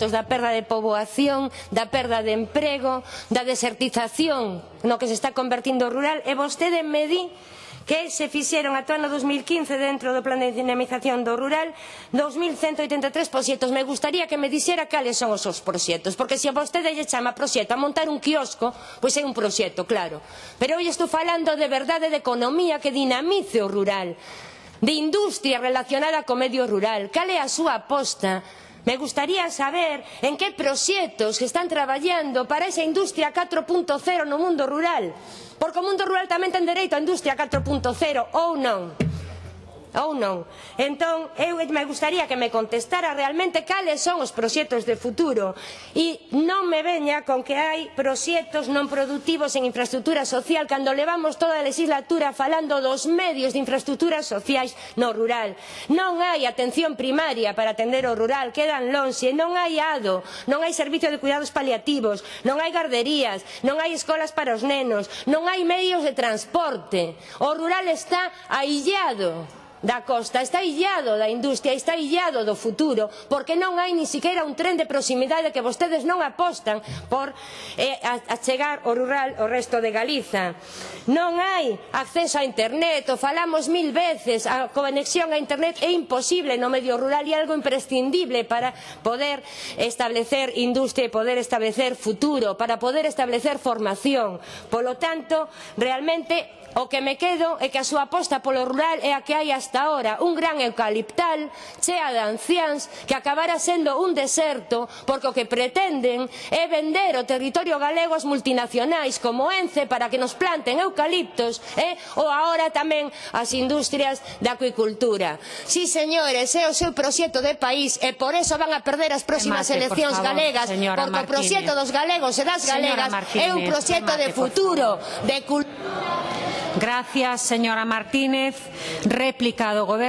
datos da perda de poboación, da perda de emprego, da desertización no que se está convertindo o rural e vostede me di que se fixeron ata o ano 2015 dentro do plan de dinamización do rural 2183 proxectos. Me gustaría que me dixera cales son os seus proxectos, porque se a vostede lle chama proxecto a montar un quiosco, pois é un proxecto, claro. Pero hoxe estou falando de verdade de economía que dinamice o rural, de industria relacionada co medio rural. Cal é a súa aposta? Me gustaría saber en que proxectos que están traballando para esa industria 4.0 no mundo rural. Porque o mundo rural tamén ten dereito á industria 4.0 ou non ou non. Entón, eu me gustaría que me contestara realmente cales son os proxectos de futuro e non me veña con que hai proxectos non produtivos en infraestructura social cando levamos toda a legislatura falando dos medios de infraestructuras sociais no rural. Non hai atención primaria para atender o rural, quedan lonxe, non hai ado, non hai servicio de cuidados paliativos, non hai garderías, non hai escolas para os nenos, non hai medios de transporte. O rural está aillado da costa está illado da industria, está illado do futuro, porque non hai ni siquiera un tren de proximidade que vostedes non apostan por eh, achegar o rural o resto de Galiza. Non hai acceso a internet, o falamos mil veces, a conexión a internet é imposible no medio rural e algo imprescindible para poder establecer industria e poder establecer futuro, para poder establecer formación. Polo tanto, realmente o que me quedo é que a súa aposta polo rural é a que hai hasta esta hora un gran eucaliptal chea de anciáns que acabará sendo un deserto porque o que pretenden é vender o territorio galego ás multinacionais como Ence para que nos planten eucaliptos eh? ou agora tamén as industrias da acuicultura. Si, sí, señores, é o seu proxecto de país e por eso van a perder as próximas Mate, eleccións por favor, galegas porque Martínez. o proxecto dos galegos e das galegas é un proxecto de futuro, de cultura. Gracias, señora Martínez. Réplica do Goberno.